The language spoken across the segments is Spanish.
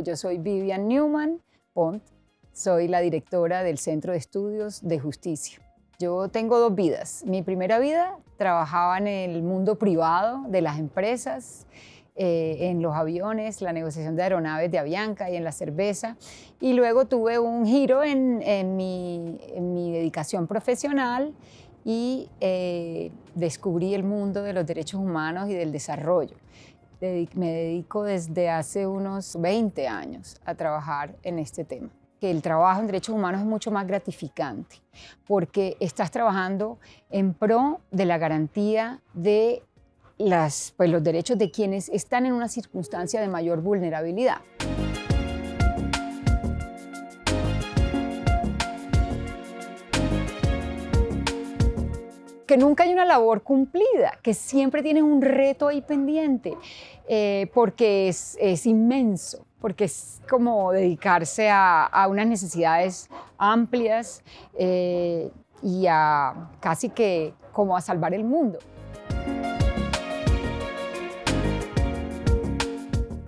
Yo soy Vivian Newman Pont, soy la directora del Centro de Estudios de Justicia. Yo tengo dos vidas. Mi primera vida trabajaba en el mundo privado de las empresas, eh, en los aviones, la negociación de aeronaves de Avianca y en la cerveza. Y luego tuve un giro en, mi, dedicación profesional y eh, descubrí el mundo de los derechos humanos y del desarrollo me dedico desde hace unos 20 años a trabajar en este tema que el trabajo en derechos humanos es mucho más gratificante, porque estás trabajando en pro de la garantía de pues, los derechos de quienes están en una circunstancia de mayor vulnerabilidad. Que nunca hay una labor cumplida, que siempre tienes un reto ahí pendiente, eh, porque es, inmenso, porque es como dedicarse a, unas necesidades amplias eh, y a casi que como a salvar el mundo.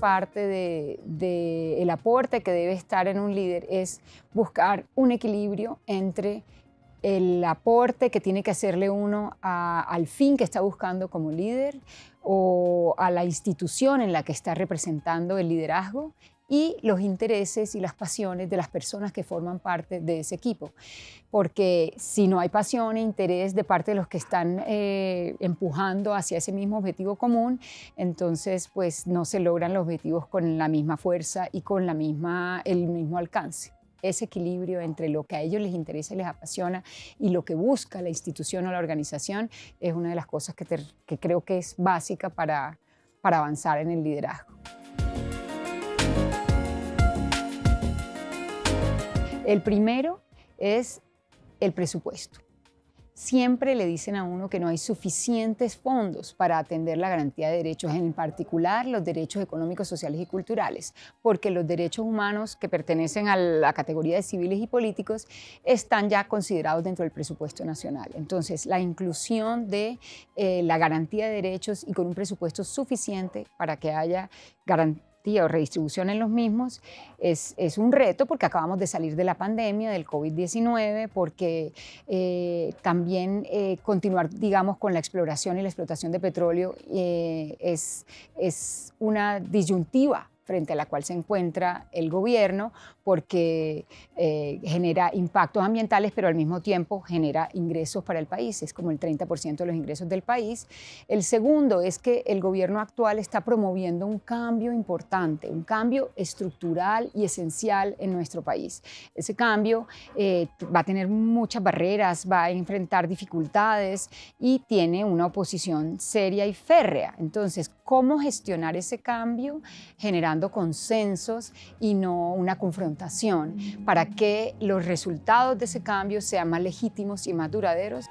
parte del de, aporte que debe estar en un líder es buscar un equilibrio entre el aporte que tiene que hacerle uno al fin que está buscando como líder o a la institución en la que está representando el liderazgo y los intereses y las pasiones de las personas que forman parte de ese equipo. Porque si no hay pasión e interés de parte de los que están eh, empujando hacia ese mismo objetivo común, entonces pues no se logran los objetivos con la misma fuerza y con la misma, el mismo alcance ese equilibrio entre lo que a ellos les interesa y les apasiona y lo que busca la institución o la organización es una de las cosas que, creo que es básica para avanzar en el liderazgo. El primero es el presupuesto siempre le dicen a uno que no hay suficientes fondos para atender la garantía de derechos, en particular los derechos económicos, sociales y culturales, porque los derechos humanos que pertenecen a la categoría de civiles y políticos están ya considerados dentro del presupuesto nacional. Entonces, la inclusión de eh, la garantía de derechos y con un presupuesto suficiente para que haya garantía o redistribución en los mismos es, es, un reto porque acabamos de salir de la pandemia, del COVID-19, porque eh, también eh, continuar, digamos, con la exploración y la explotación de petróleo eh, es, es una disyuntiva frente a la cual se encuentra el gobierno porque eh, genera impactos ambientales, pero al mismo tiempo genera ingresos para el país, es como el 30% de los ingresos del país. El segundo es que el gobierno actual está promoviendo un cambio importante, un cambio estructural y esencial en nuestro país. Ese cambio eh, va a tener muchas barreras, va a enfrentar dificultades y tiene una oposición seria y férrea. Entonces, ¿cómo gestionar ese cambio consensos y no una confrontación para que los resultados de ese cambio sean más legítimos y más duraderos.